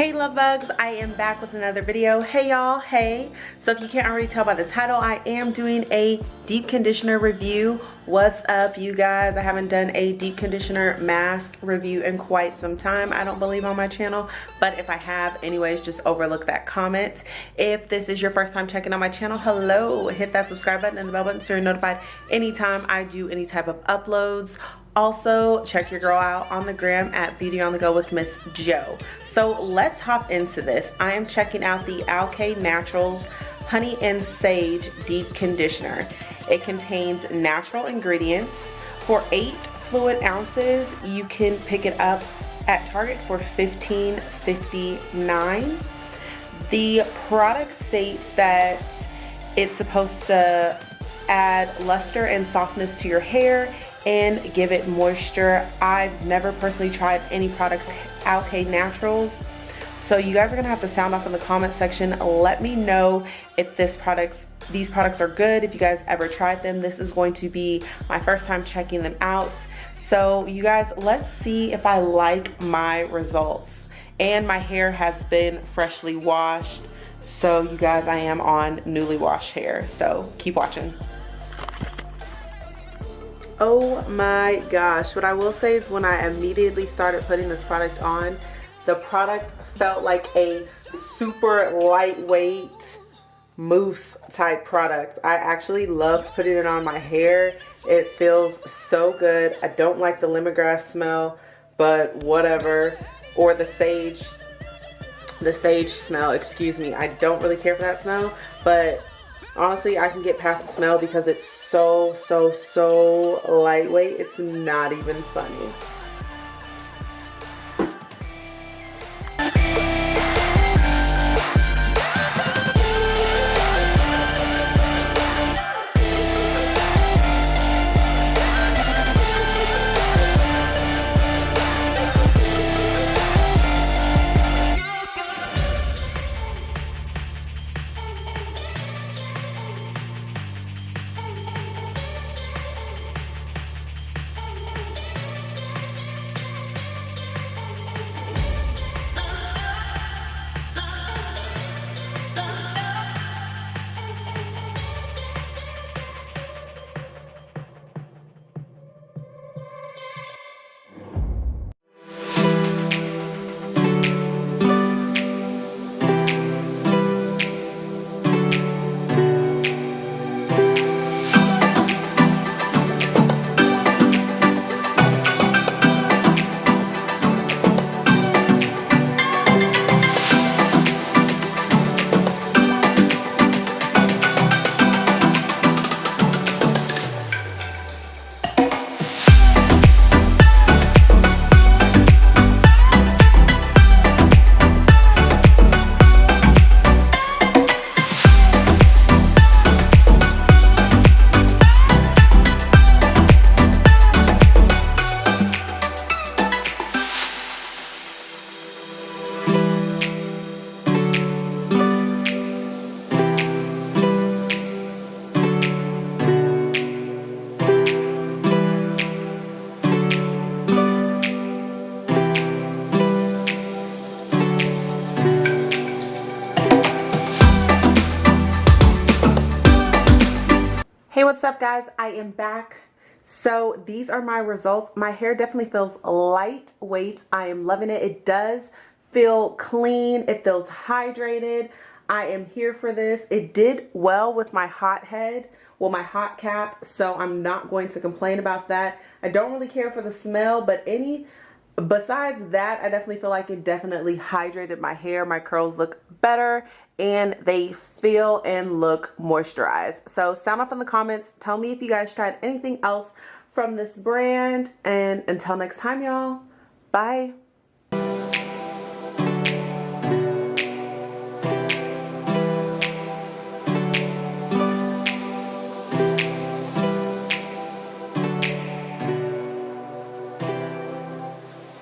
love bugs i am back with another video. Hey y'all hey. So if you can't already tell by the title i am doing a deep conditioner review. What's up you guys? I haven't done a deep conditioner mask review in quite some time i don't believe on my channel. But if i have anyways just overlook that comment. If this is your first time checking out my channel hello. Hit that subscribe button and the bell button so you're notified anytime i do any type of uploads also check your girl out on the gram at beauty on the go with miss joe so let's hop into this. I am checking out the Alikay Naturals honey and sage deep conditioner. It contains natural ingredients. For eight fluid ounces you can pick it up at target for 15.59 the product states that it's supposed to add luster and softness to your hair and give it moisture. I've never personally tried any products Alikay Naturals. So you guys are gonna have to sound off in the comment section. Let me know if this products, these products are good. If you guys ever tried them, this is going to be my first time checking them out. So you guys, let's see if I like my results. And my hair has been freshly washed. So you guys, I am on newly washed hair. So keep watching. Oh my gosh. What I will say is when I immediately started putting this product on, the product felt like a super lightweight mousse type product. I actually loved putting it on my hair. It feels so good. I don't like the lemongrass smell, but whatever. Or the sage, the sage smell, excuse me. I don't really care for that smell, but honestly I can get past the smell because it's so so so lightweight. It's not even funny what's up guys? I am back. So these are my results. My hair definitely feels lightweight. I am loving it. It does feel clean. It feels hydrated. I am here for this. It did well with my hot head, well my hot cap, so I'm not going to complain about that. I don't really care for the smell, but any besides that i definitely feel like it definitely hydrated my hair. My curls look better and they feel and look moisturized. So sound off in the comments. Tell me if you guys tried anything else from this brand. And until next time y'all. Bye